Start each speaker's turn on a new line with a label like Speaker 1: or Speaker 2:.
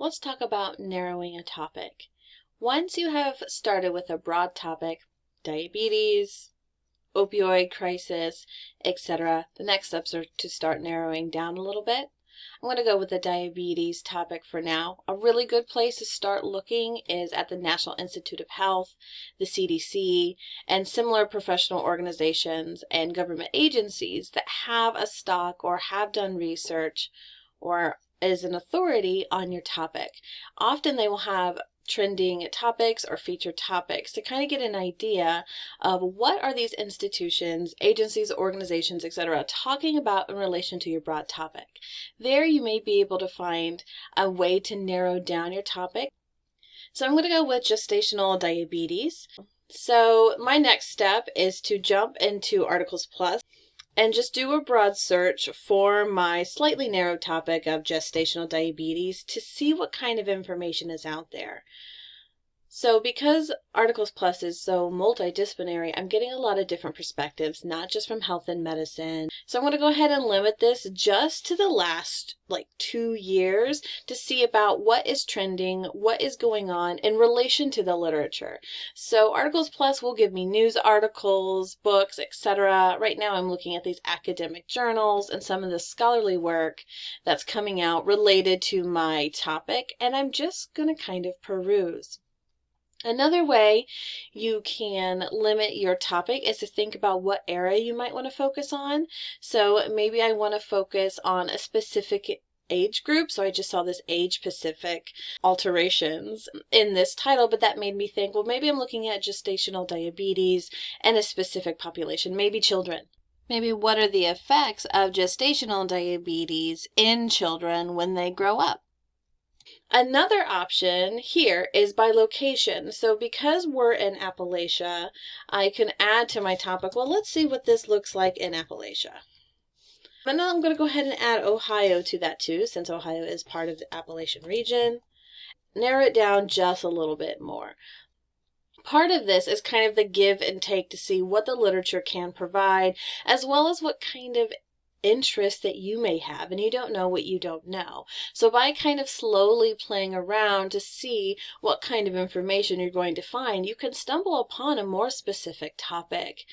Speaker 1: let's talk about narrowing a topic. Once you have started with a broad topic, diabetes, opioid crisis, etc., the next steps are to start narrowing down a little bit. I'm going to go with the diabetes topic for now. A really good place to start looking is at the National Institute of Health, the CDC, and similar professional organizations and government agencies that have a stock or have done research or is an authority on your topic. Often they will have trending topics or featured topics to kind of get an idea of what are these institutions, agencies, organizations, etc. talking about in relation to your broad topic. There you may be able to find a way to narrow down your topic. So I'm going to go with gestational diabetes. So my next step is to jump into Articles Plus and just do a broad search for my slightly narrow topic of gestational diabetes to see what kind of information is out there. So because Articles Plus is so multidisciplinary, I'm getting a lot of different perspectives, not just from health and medicine. So I'm going to go ahead and limit this just to the last like two years to see about what is trending, what is going on in relation to the literature. So Articles Plus will give me news articles, books, etc. Right now I'm looking at these academic journals and some of the scholarly work that's coming out related to my topic, and I'm just going to kind of peruse. Another way you can limit your topic is to think about what area you might want to focus on. So maybe I want to focus on a specific age group. So I just saw this age specific alterations in this title, but that made me think, well, maybe I'm looking at gestational diabetes and a specific population, maybe children. Maybe what are the effects of gestational diabetes in children when they grow up? Another option here is by location. So because we're in Appalachia, I can add to my topic, well, let's see what this looks like in Appalachia. And now I'm going to go ahead and add Ohio to that too, since Ohio is part of the Appalachian region. Narrow it down just a little bit more. Part of this is kind of the give and take to see what the literature can provide, as well as what kind of interest that you may have and you don't know what you don't know. So by kind of slowly playing around to see what kind of information you're going to find, you can stumble upon a more specific topic.